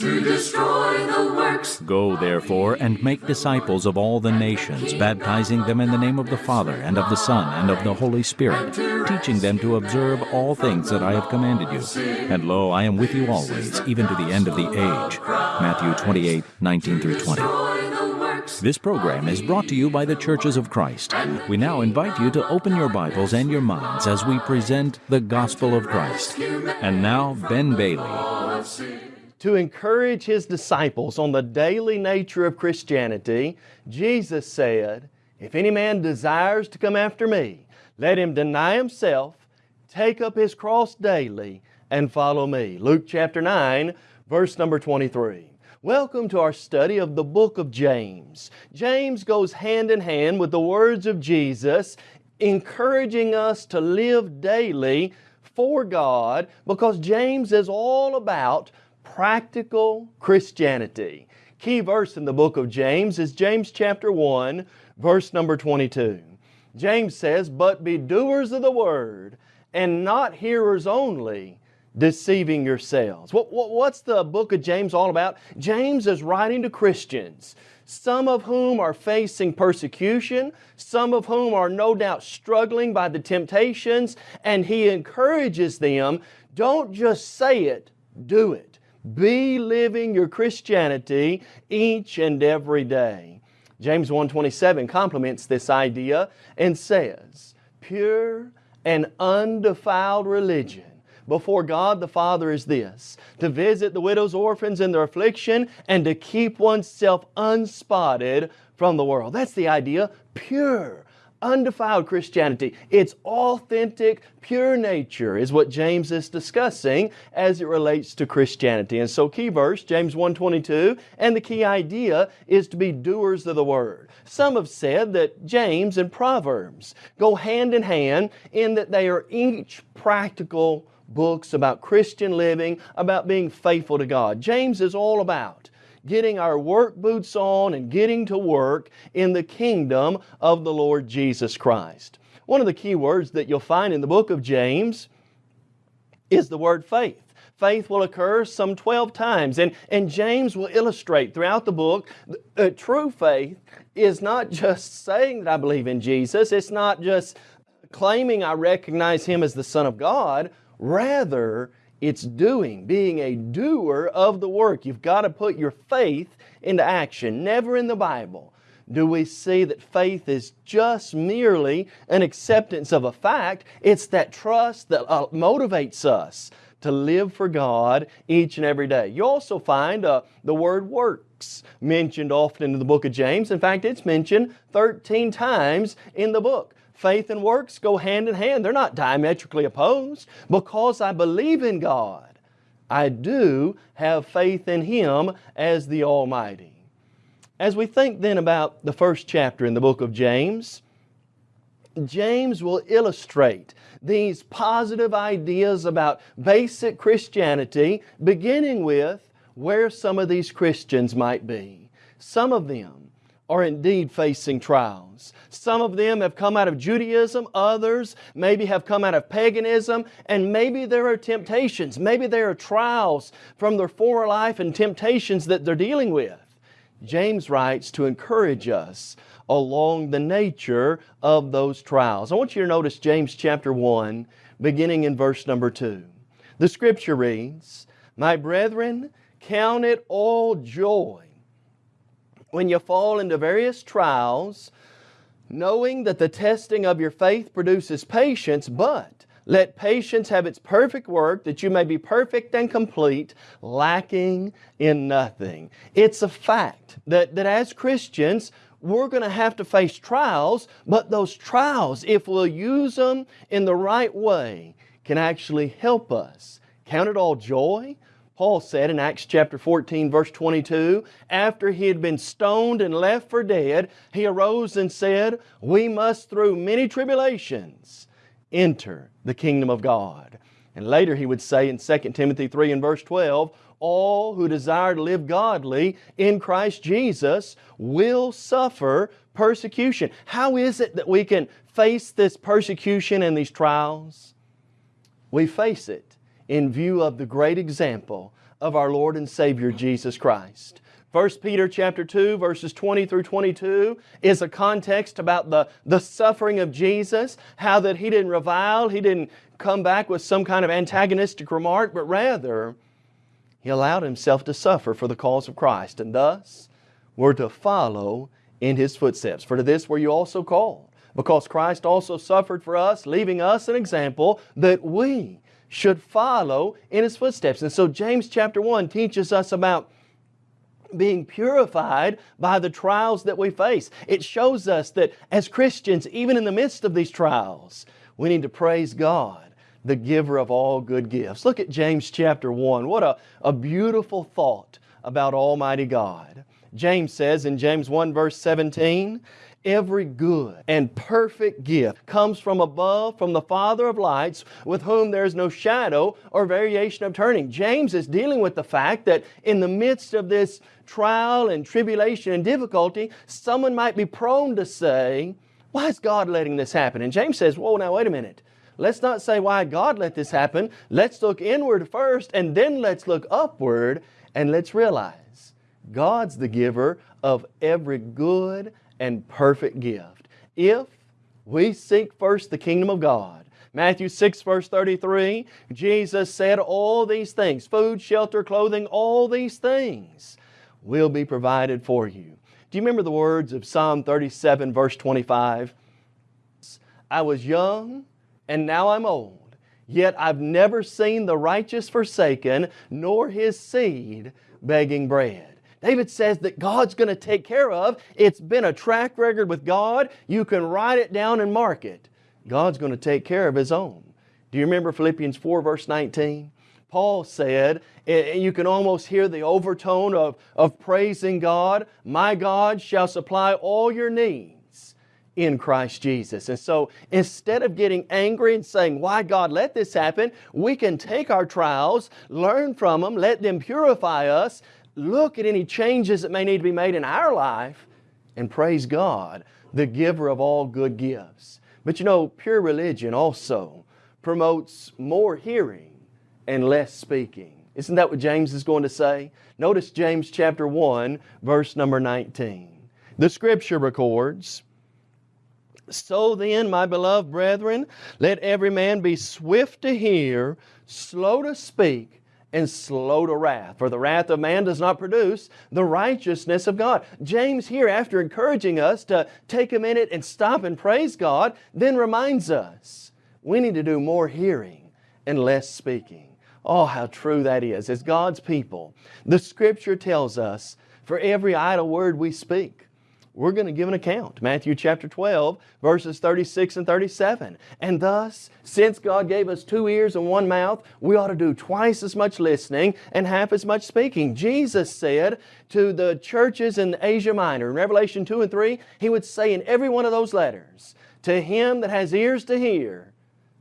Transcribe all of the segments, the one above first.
to destroy the works. Go, therefore, and make disciples of all the nations, baptizing them in the name of the Father, and of the Son, and of the Holy Spirit, teaching them to observe all things that I have commanded you. And lo, I am with you always, even to the end of the age. Matthew 28, 19 through 20. This program is brought to you by the Churches of Christ. We now invite you to open your Bibles and your minds as we present the Gospel of Christ. And now, Ben Bailey. To encourage his disciples on the daily nature of Christianity, Jesus said, If any man desires to come after me, let him deny himself, take up his cross daily, and follow me. Luke chapter 9, verse number 23. Welcome to our study of the book of James. James goes hand in hand with the words of Jesus, encouraging us to live daily for God because James is all about practical Christianity. Key verse in the book of James is James chapter 1, verse number 22. James says, But be doers of the word, and not hearers only, deceiving yourselves. What, what, what's the book of James all about? James is writing to Christians, some of whom are facing persecution, some of whom are no doubt struggling by the temptations, and he encourages them, don't just say it, do it. Be living your Christianity each and every day. James 1.27 complements this idea and says, Pure and undefiled religion before God the Father is this, to visit the widows, orphans in their affliction, and to keep oneself unspotted from the world. That's the idea, pure, undefiled Christianity. Its authentic, pure nature is what James is discussing as it relates to Christianity. And so key verse, James 1.22, and the key idea is to be doers of the Word. Some have said that James and Proverbs go hand in hand in that they are each practical books about Christian living, about being faithful to God. James is all about getting our work boots on and getting to work in the kingdom of the Lord Jesus Christ. One of the key words that you'll find in the book of James is the word faith. Faith will occur some 12 times and, and James will illustrate throughout the book uh, true faith is not just saying that I believe in Jesus, it's not just claiming I recognize Him as the Son of God. Rather, it's doing, being a doer of the work. You've got to put your faith into action. Never in the Bible do we see that faith is just merely an acceptance of a fact. It's that trust that uh, motivates us to live for God each and every day. You also find uh, the word works mentioned often in the book of James. In fact, it's mentioned 13 times in the book. Faith and works go hand in hand. They're not diametrically opposed. Because I believe in God, I do have faith in Him as the Almighty. As we think then about the first chapter in the book of James, James will illustrate these positive ideas about basic Christianity, beginning with where some of these Christians might be. Some of them are indeed facing trials. Some of them have come out of Judaism, others maybe have come out of paganism, and maybe there are temptations, maybe there are trials from their former life and temptations that they're dealing with. James writes to encourage us along the nature of those trials. I want you to notice James chapter 1, beginning in verse number 2. The scripture reads, My brethren, count it all joy when you fall into various trials, knowing that the testing of your faith produces patience, but let patience have its perfect work, that you may be perfect and complete, lacking in nothing. It's a fact that, that as Christians, we're going to have to face trials, but those trials, if we'll use them in the right way, can actually help us. Count it all joy Paul said in Acts chapter 14 verse 22, after he had been stoned and left for dead, he arose and said, we must through many tribulations enter the kingdom of God. And later he would say in 2 Timothy 3 and verse 12, all who desire to live godly in Christ Jesus will suffer persecution. How is it that we can face this persecution and these trials? We face it in view of the great example of our Lord and Savior Jesus Christ. 1 Peter chapter 2 verses 20 through 22 is a context about the, the suffering of Jesus, how that He didn't revile, He didn't come back with some kind of antagonistic remark, but rather He allowed Himself to suffer for the cause of Christ. And thus, we're to follow in His footsteps. For to this were you also called, because Christ also suffered for us, leaving us an example that we should follow in His footsteps. And so James chapter 1 teaches us about being purified by the trials that we face. It shows us that as Christians, even in the midst of these trials, we need to praise God, the giver of all good gifts. Look at James chapter 1. What a, a beautiful thought about Almighty God. James says in James 1 verse 17, Every good and perfect gift comes from above, from the Father of lights, with whom there is no shadow or variation of turning. James is dealing with the fact that in the midst of this trial and tribulation and difficulty, someone might be prone to say, why is God letting this happen? And James says, whoa, now wait a minute. Let's not say why God let this happen. Let's look inward first and then let's look upward and let's realize God's the giver of every good and perfect gift. If we seek first the kingdom of God, Matthew 6 verse 33, Jesus said all these things, food, shelter, clothing, all these things will be provided for you. Do you remember the words of Psalm 37 verse 25? I was young and now I'm old, yet I've never seen the righteous forsaken, nor his seed begging bread. David says that God's going to take care of. It's been a track record with God. You can write it down and mark it. God's going to take care of His own. Do you remember Philippians 4 verse 19? Paul said, and you can almost hear the overtone of, of praising God, My God shall supply all your needs in Christ Jesus. And so instead of getting angry and saying, why God let this happen, we can take our trials, learn from them, let them purify us, look at any changes that may need to be made in our life and praise God, the giver of all good gifts. But you know, pure religion also promotes more hearing and less speaking. Isn't that what James is going to say? Notice James chapter 1, verse number 19. The scripture records, So then, my beloved brethren, let every man be swift to hear, slow to speak, and slow to wrath. For the wrath of man does not produce the righteousness of God. James here, after encouraging us to take a minute and stop and praise God, then reminds us we need to do more hearing and less speaking. Oh, how true that is. As God's people, the Scripture tells us for every idle word we speak, we're going to give an account. Matthew chapter 12, verses 36 and 37. And thus, since God gave us two ears and one mouth, we ought to do twice as much listening and half as much speaking. Jesus said to the churches in Asia Minor, in Revelation 2 and 3, He would say in every one of those letters, To him that has ears to hear,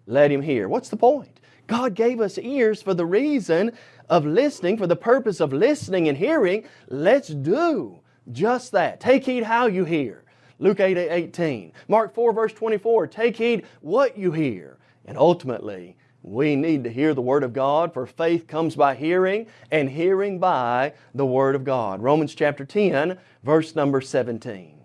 let him hear. What's the point? God gave us ears for the reason of listening, for the purpose of listening and hearing. Let's do just that. Take heed how you hear. Luke 8, 18. Mark 4 verse 24. Take heed what you hear. And ultimately, we need to hear the Word of God for faith comes by hearing and hearing by the Word of God. Romans chapter 10 verse number 17.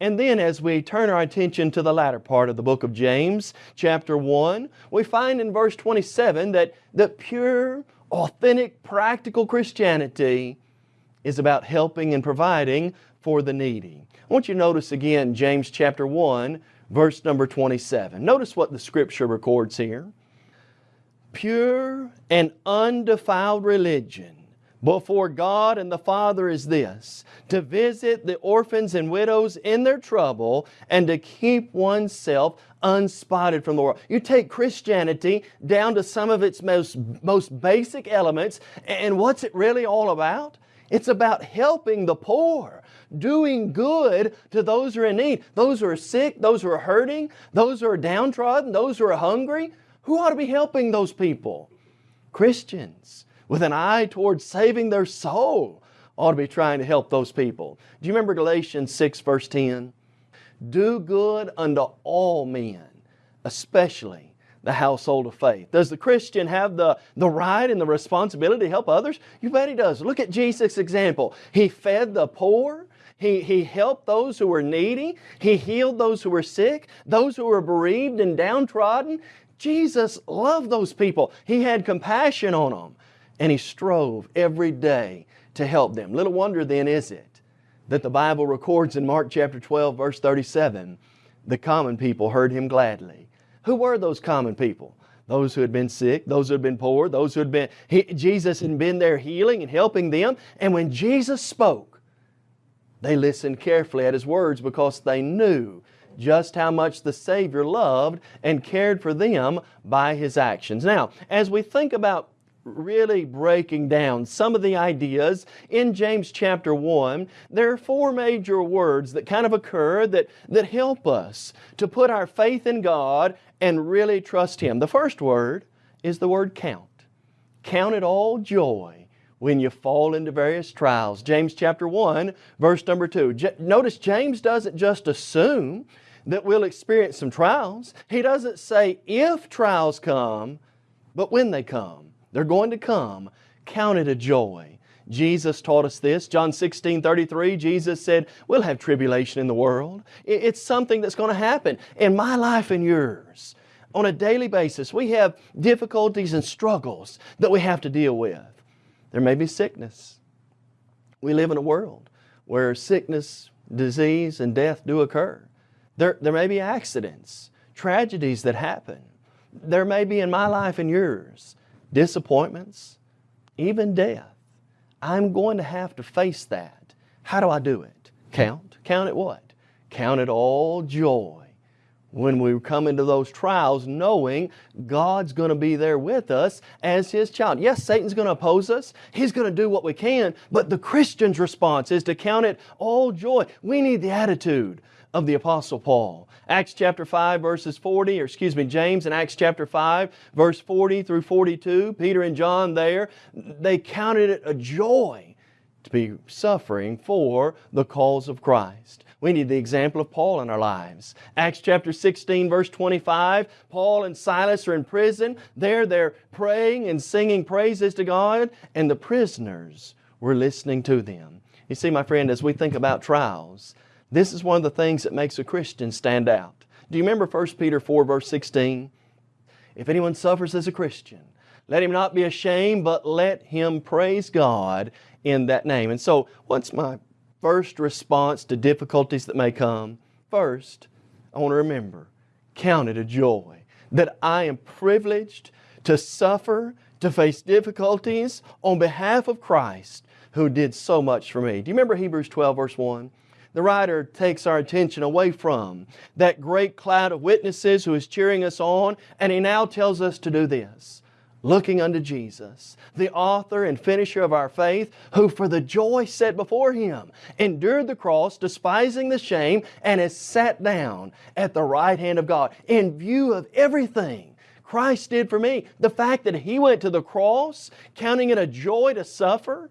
And then as we turn our attention to the latter part of the book of James, chapter 1, we find in verse 27 that the pure, authentic, practical Christianity is about helping and providing for the needy. I want you to notice again James chapter 1, verse number 27. Notice what the Scripture records here. Pure and undefiled religion before God and the Father is this, to visit the orphans and widows in their trouble and to keep oneself unspotted from the world. You take Christianity down to some of its most, most basic elements and what's it really all about? It's about helping the poor, doing good to those who are in need, those who are sick, those who are hurting, those who are downtrodden, those who are hungry. Who ought to be helping those people? Christians with an eye towards saving their soul ought to be trying to help those people. Do you remember Galatians 6 verse 10? Do good unto all men, especially the household of faith. Does the Christian have the, the right and the responsibility to help others? You bet he does. Look at Jesus' example. He fed the poor. He, he helped those who were needy. He healed those who were sick, those who were bereaved and downtrodden. Jesus loved those people. He had compassion on them. And He strove every day to help them. Little wonder then is it that the Bible records in Mark chapter 12 verse 37, the common people heard Him gladly. Who were those common people? Those who had been sick, those who had been poor, those who had been, he, Jesus had been there healing and helping them. And when Jesus spoke, they listened carefully at His words because they knew just how much the Savior loved and cared for them by His actions. Now, as we think about really breaking down some of the ideas in James chapter 1, there are four major words that kind of occur that, that help us to put our faith in God and really trust Him. The first word is the word count. Count it all joy when you fall into various trials. James chapter 1, verse number 2. J notice James doesn't just assume that we'll experience some trials. He doesn't say if trials come, but when they come. They're going to come. Count it a joy. Jesus taught us this. John 16, 33, Jesus said, we'll have tribulation in the world. It's something that's going to happen in my life and yours. On a daily basis, we have difficulties and struggles that we have to deal with. There may be sickness. We live in a world where sickness, disease, and death do occur. There, there may be accidents, tragedies that happen. There may be in my life and yours disappointments, even death. I'm going to have to face that. How do I do it? Count. Count it what? Count it all joy when we come into those trials knowing God's going to be there with us as His child. Yes, Satan's going to oppose us. He's going to do what we can, but the Christian's response is to count it all joy. We need the attitude of the Apostle Paul. Acts chapter 5 verses 40, or excuse me, James in Acts chapter 5 verse 40 through 42, Peter and John there, they counted it a joy to be suffering for the cause of Christ. We need the example of Paul in our lives. Acts chapter 16 verse 25, Paul and Silas are in prison. There they're praying and singing praises to God and the prisoners were listening to them. You see my friend, as we think about trials, this is one of the things that makes a Christian stand out. Do you remember 1 Peter 4 verse 16? If anyone suffers as a Christian, let him not be ashamed, but let him praise God in that name. And so, what's my first response to difficulties that may come? First, I want to remember, count it a joy that I am privileged to suffer, to face difficulties on behalf of Christ who did so much for me. Do you remember Hebrews 12 verse 1? The writer takes our attention away from that great cloud of witnesses who is cheering us on, and he now tells us to do this. Looking unto Jesus, the author and finisher of our faith, who for the joy set before Him endured the cross, despising the shame, and has sat down at the right hand of God. In view of everything Christ did for me, the fact that He went to the cross, counting it a joy to suffer,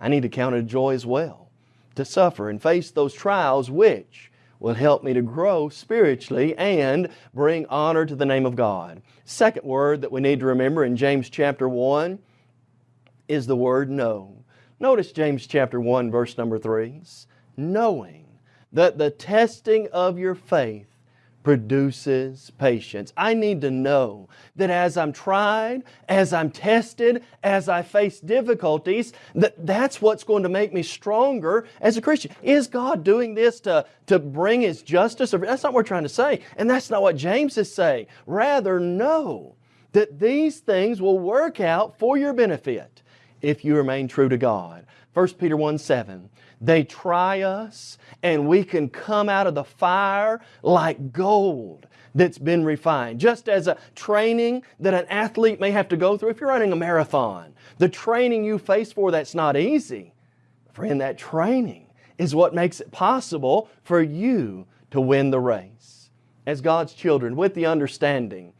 I need to count it a joy as well to suffer and face those trials which will help me to grow spiritually and bring honor to the name of God. Second word that we need to remember in James chapter 1 is the word know. Notice James chapter 1 verse number 3. Knowing that the testing of your faith produces patience. I need to know that as I'm tried, as I'm tested, as I face difficulties, that that's what's going to make me stronger as a Christian. Is God doing this to, to bring His justice? That's not what we're trying to say. And that's not what James is saying. Rather, know that these things will work out for your benefit if you remain true to God. 1 Peter 1 7. They try us and we can come out of the fire like gold that's been refined. Just as a training that an athlete may have to go through. If you're running a marathon, the training you face for that's not easy. Friend, that training is what makes it possible for you to win the race. As God's children, with the understanding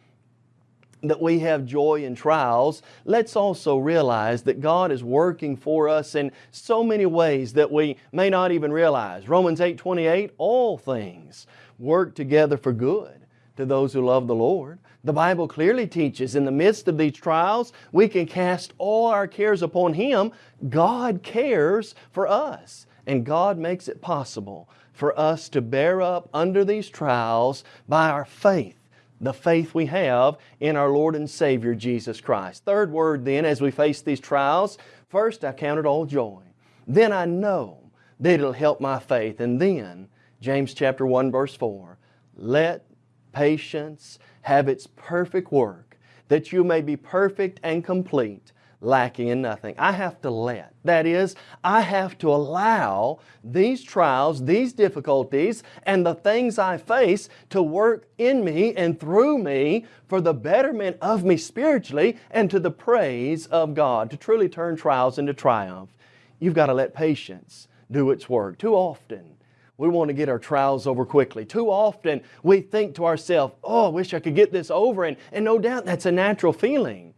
that we have joy in trials, let's also realize that God is working for us in so many ways that we may not even realize. Romans 8, 28, all things work together for good to those who love the Lord. The Bible clearly teaches in the midst of these trials, we can cast all our cares upon Him. God cares for us, and God makes it possible for us to bear up under these trials by our faith the faith we have in our Lord and Savior Jesus Christ. Third word then, as we face these trials, first I count it all joy. Then I know that it'll help my faith. And then, James chapter 1 verse 4, let patience have its perfect work, that you may be perfect and complete, lacking in nothing. I have to let. That is, I have to allow these trials, these difficulties, and the things I face to work in me and through me for the betterment of me spiritually and to the praise of God, to truly turn trials into triumph. You've got to let patience do its work. Too often, we want to get our trials over quickly. Too often, we think to ourselves, oh, I wish I could get this over, and, and no doubt that's a natural feeling.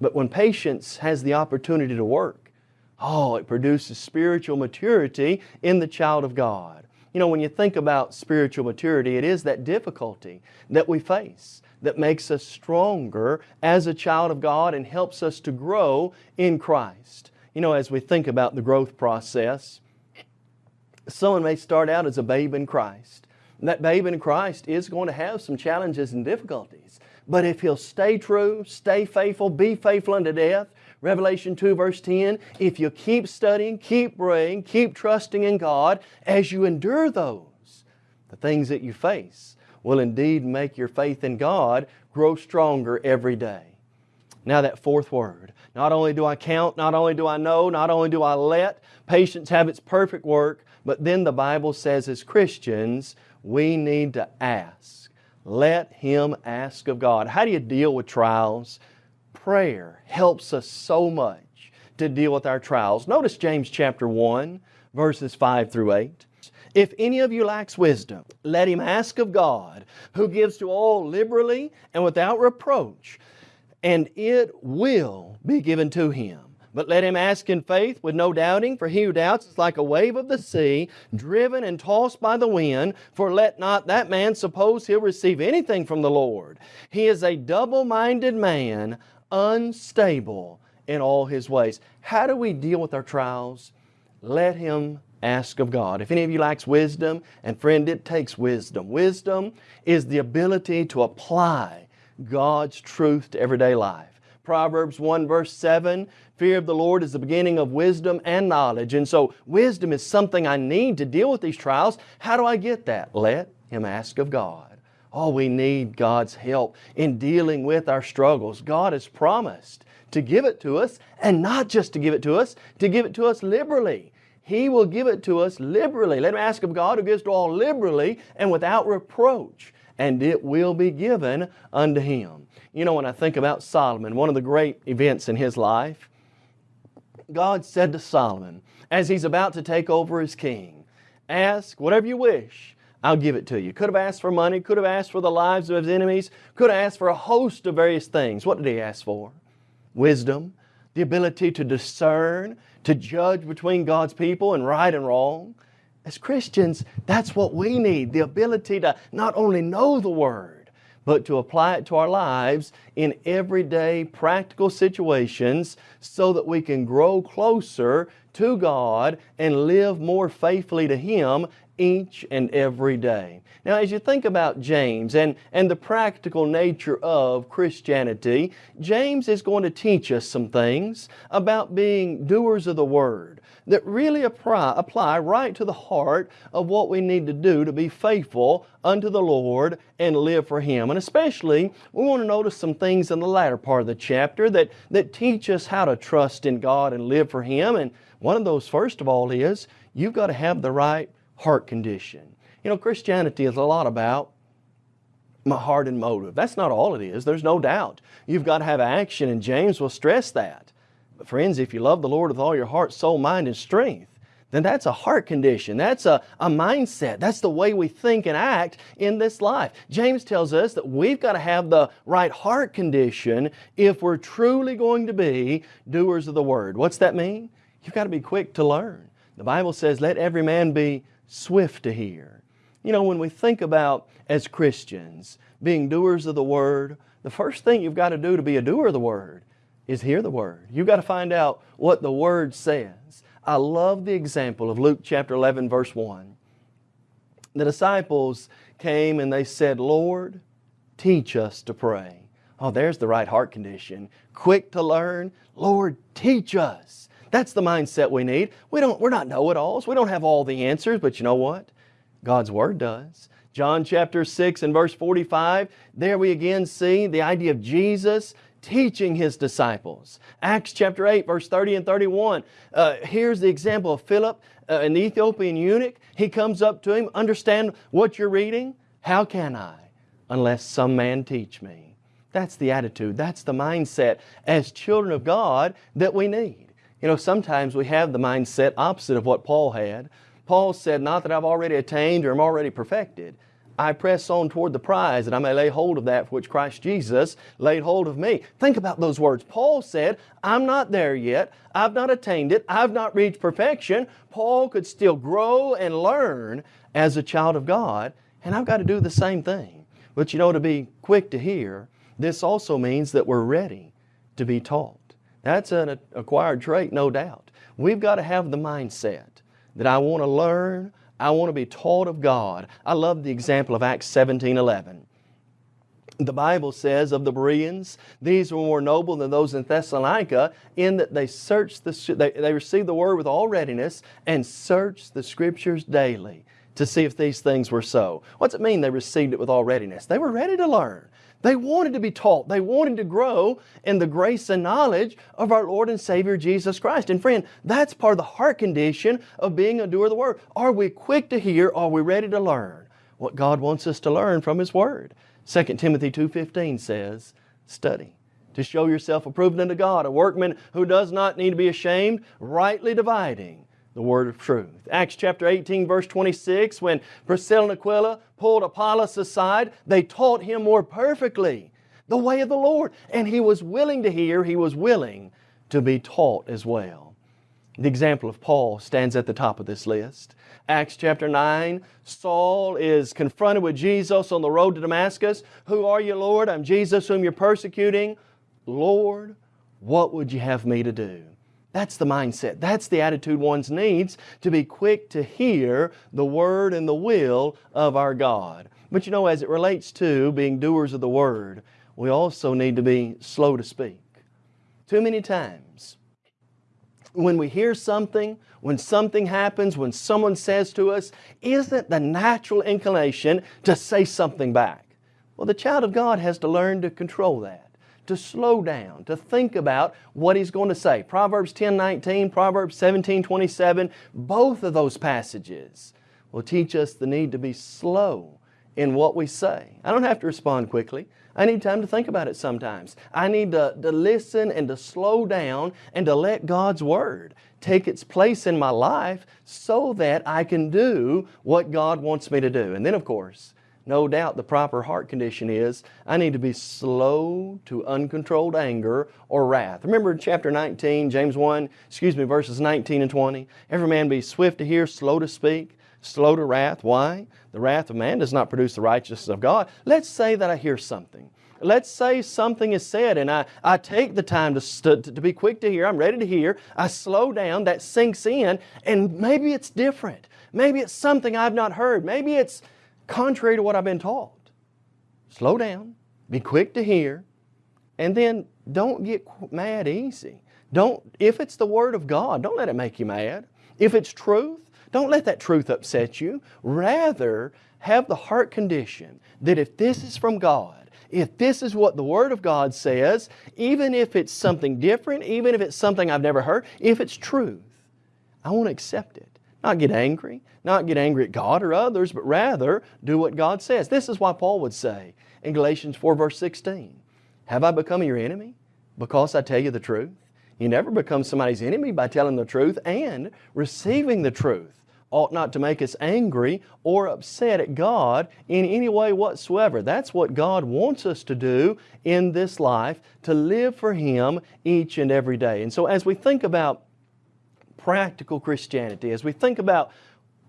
But when patience has the opportunity to work, oh, it produces spiritual maturity in the child of God. You know, when you think about spiritual maturity, it is that difficulty that we face that makes us stronger as a child of God and helps us to grow in Christ. You know, as we think about the growth process, someone may start out as a babe in Christ. That babe in Christ is going to have some challenges and difficulties. But if he'll stay true, stay faithful, be faithful unto death, Revelation 2 verse 10, if you keep studying, keep praying, keep trusting in God, as you endure those, the things that you face will indeed make your faith in God grow stronger every day. Now that fourth word, not only do I count, not only do I know, not only do I let patience have its perfect work, but then the Bible says as Christians, we need to ask. Let Him ask of God. How do you deal with trials? Prayer helps us so much to deal with our trials. Notice James chapter 1, verses 5 through 8. If any of you lacks wisdom, let him ask of God, who gives to all liberally and without reproach, and it will be given to him. But let him ask in faith with no doubting, for he who doubts is like a wave of the sea, driven and tossed by the wind. For let not that man suppose he'll receive anything from the Lord. He is a double-minded man, unstable in all his ways. How do we deal with our trials? Let him ask of God. If any of you lacks wisdom, and friend, it takes wisdom. Wisdom is the ability to apply God's truth to everyday life. Proverbs 1 verse 7, fear of the Lord is the beginning of wisdom and knowledge. And so wisdom is something I need to deal with these trials. How do I get that? Let Him ask of God. Oh, we need God's help in dealing with our struggles. God has promised to give it to us, and not just to give it to us, to give it to us liberally. He will give it to us liberally. Let Him ask of God who gives to all liberally and without reproach, and it will be given unto Him. You know, when I think about Solomon, one of the great events in his life, God said to Solomon, as he's about to take over as king, ask whatever you wish, I'll give it to you. Could have asked for money, could have asked for the lives of his enemies, could have asked for a host of various things. What did he ask for? Wisdom, the ability to discern, to judge between God's people and right and wrong. As Christians, that's what we need, the ability to not only know the Word, but to apply it to our lives in everyday practical situations so that we can grow closer to God and live more faithfully to Him each and every day. Now as you think about James and, and the practical nature of Christianity, James is going to teach us some things about being doers of the Word that really apply, apply right to the heart of what we need to do to be faithful unto the Lord and live for Him. And especially, we want to notice some things in the latter part of the chapter that, that teach us how to trust in God and live for Him. And one of those, first of all, is you've got to have the right heart condition. You know, Christianity is a lot about my heart and motive. That's not all it is, there's no doubt. You've got to have action, and James will stress that. But friends, if you love the Lord with all your heart, soul, mind, and strength, then that's a heart condition. That's a, a mindset. That's the way we think and act in this life. James tells us that we've got to have the right heart condition if we're truly going to be doers of the Word. What's that mean? You've got to be quick to learn. The Bible says, let every man be swift to hear. You know, when we think about as Christians being doers of the Word, the first thing you've got to do to be a doer of the Word is hear the Word. You've got to find out what the Word says. I love the example of Luke chapter 11 verse 1. The disciples came and they said, Lord, teach us to pray. Oh, there's the right heart condition. Quick to learn. Lord, teach us. That's the mindset we need. We don't, we're not know-it-alls. We don't have all the answers, but you know what? God's Word does. John chapter 6 and verse 45, there we again see the idea of Jesus teaching His disciples. Acts chapter 8 verse 30 and 31, uh, here's the example of Philip, uh, an Ethiopian eunuch. He comes up to him, understand what you're reading? How can I? Unless some man teach me. That's the attitude, that's the mindset as children of God that we need. You know, sometimes we have the mindset opposite of what Paul had. Paul said, not that I've already attained or am already perfected. I press on toward the prize that I may lay hold of that for which Christ Jesus laid hold of me. Think about those words. Paul said, I'm not there yet. I've not attained it. I've not reached perfection. Paul could still grow and learn as a child of God, and I've got to do the same thing. But you know, to be quick to hear, this also means that we're ready to be taught. That's an acquired trait, no doubt. We've got to have the mindset that I want to learn, I want to be taught of God. I love the example of Acts 17, 11. The Bible says of the Bereans, these were more noble than those in Thessalonica in that they searched the, they, they received the Word with all readiness and searched the Scriptures daily to see if these things were so. What's it mean they received it with all readiness? They were ready to learn. They wanted to be taught. They wanted to grow in the grace and knowledge of our Lord and Savior Jesus Christ. And friend, that's part of the heart condition of being a doer of the Word. Are we quick to hear? Are we ready to learn what God wants us to learn from His Word? 2 Timothy 2.15 says, study to show yourself approved unto God, a workman who does not need to be ashamed, rightly dividing the word of truth. Acts chapter 18 verse 26, when Priscilla and Aquila pulled Apollos aside, they taught him more perfectly the way of the Lord. And he was willing to hear, he was willing to be taught as well. The example of Paul stands at the top of this list. Acts chapter 9, Saul is confronted with Jesus on the road to Damascus. Who are you, Lord? I'm Jesus whom you're persecuting. Lord, what would you have me to do? That's the mindset. That's the attitude one needs to be quick to hear the Word and the will of our God. But you know, as it relates to being doers of the Word, we also need to be slow to speak. Too many times, when we hear something, when something happens, when someone says to us, isn't the natural inclination to say something back? Well, the child of God has to learn to control that to slow down, to think about what he's going to say. Proverbs 10, 19, Proverbs 17, 27, both of those passages will teach us the need to be slow in what we say. I don't have to respond quickly. I need time to think about it sometimes. I need to, to listen and to slow down and to let God's Word take its place in my life so that I can do what God wants me to do. And then of course, no doubt the proper heart condition is I need to be slow to uncontrolled anger or wrath. Remember in chapter 19, James 1, excuse me, verses 19 and 20. Every man be swift to hear, slow to speak, slow to wrath. Why? The wrath of man does not produce the righteousness of God. Let's say that I hear something. Let's say something is said and I, I take the time to, to, to be quick to hear. I'm ready to hear. I slow down. That sinks in and maybe it's different. Maybe it's something I've not heard. Maybe it's contrary to what I've been taught. Slow down, be quick to hear, and then don't get mad easy. Don't, if it's the Word of God, don't let it make you mad. If it's truth, don't let that truth upset you. Rather, have the heart condition that if this is from God, if this is what the Word of God says, even if it's something different, even if it's something I've never heard, if it's truth, I want to accept it. Not get angry, not get angry at God or others, but rather do what God says. This is why Paul would say in Galatians 4 verse 16, Have I become your enemy because I tell you the truth? You never become somebody's enemy by telling the truth and receiving the truth ought not to make us angry or upset at God in any way whatsoever. That's what God wants us to do in this life, to live for Him each and every day. And so as we think about practical Christianity, as we think about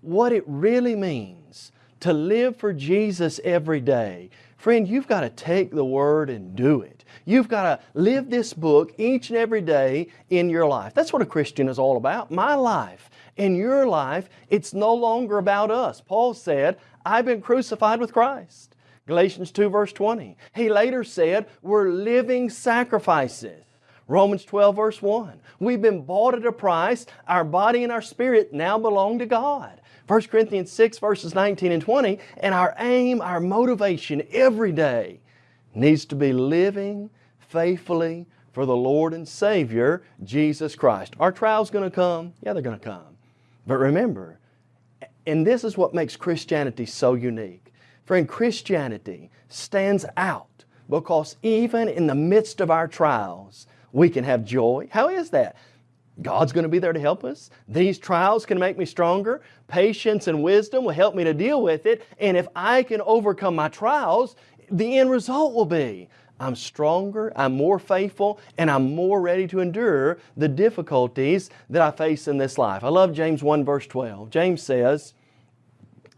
what it really means to live for Jesus every day, friend, you've got to take the Word and do it. You've got to live this book each and every day in your life. That's what a Christian is all about. My life. In your life, it's no longer about us. Paul said, I've been crucified with Christ. Galatians 2 verse 20. He later said, we're living sacrifices. Romans 12 verse 1. We've been bought at a price. Our body and our spirit now belong to God. 1 Corinthians 6 verses 19 and 20. And our aim, our motivation every day needs to be living faithfully for the Lord and Savior, Jesus Christ. Are trials going to come? Yeah, they're going to come. But remember, and this is what makes Christianity so unique. Friend, Christianity stands out because even in the midst of our trials, we can have joy. How is that? God's going to be there to help us. These trials can make me stronger. Patience and wisdom will help me to deal with it. And if I can overcome my trials, the end result will be I'm stronger, I'm more faithful, and I'm more ready to endure the difficulties that I face in this life. I love James 1 verse 12. James says,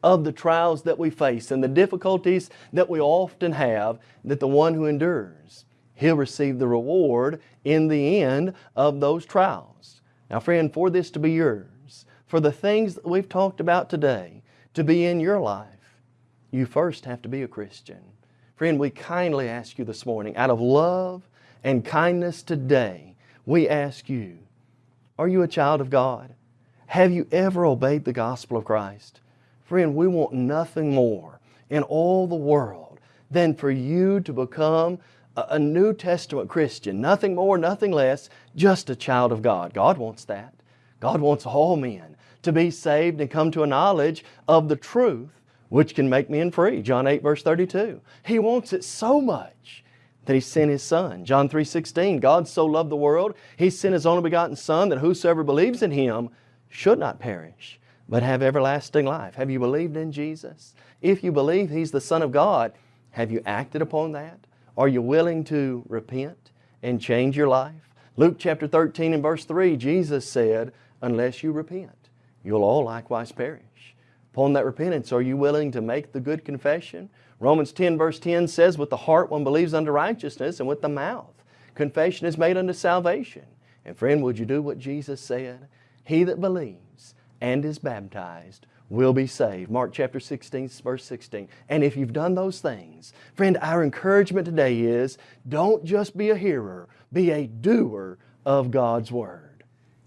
of the trials that we face and the difficulties that we often have, that the one who endures, he'll receive the reward in the end of those trials. Now friend, for this to be yours, for the things that we've talked about today to be in your life, you first have to be a Christian. Friend, we kindly ask you this morning, out of love and kindness today, we ask you, are you a child of God? Have you ever obeyed the gospel of Christ? Friend, we want nothing more in all the world than for you to become a, New Testament Christian. Nothing more, nothing less, just a child of God. God wants that. God wants all men to be saved and come to a knowledge of the truth which can make men free. John 8 verse 32. He wants it so much that He sent His Son. John 3 16. God so loved the world, He sent His only begotten Son that whosoever believes in Him should not perish, but have everlasting life. Have you believed in Jesus? If you believe He's the Son of God, have you acted upon that? Are you willing to repent and change your life? Luke chapter 13 and verse 3, Jesus said, unless you repent, you'll all likewise perish. Upon that repentance, are you willing to make the good confession? Romans 10 verse 10 says, with the heart one believes unto righteousness, and with the mouth confession is made unto salvation. And friend, would you do what Jesus said? He that believes and is baptized will be saved. Mark chapter 16, verse 16. And if you've done those things, friend, our encouragement today is don't just be a hearer, be a doer of God's Word.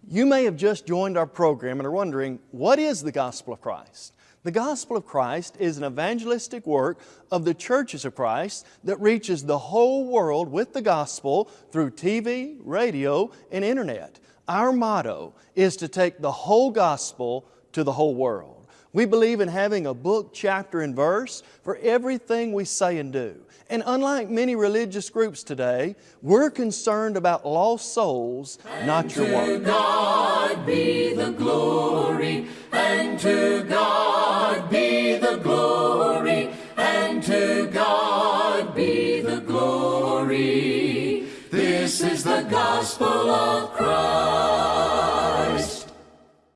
You may have just joined our program and are wondering, what is the gospel of Christ? The gospel of Christ is an evangelistic work of the churches of Christ that reaches the whole world with the gospel through TV, radio, and internet. Our motto is to take the whole gospel to the whole world. We believe in having a book, chapter, and verse for everything we say and do. And unlike many religious groups today, we're concerned about lost souls, not your work. To God be the glory, and to God be the glory, and to God be the glory. This is the gospel of Christ.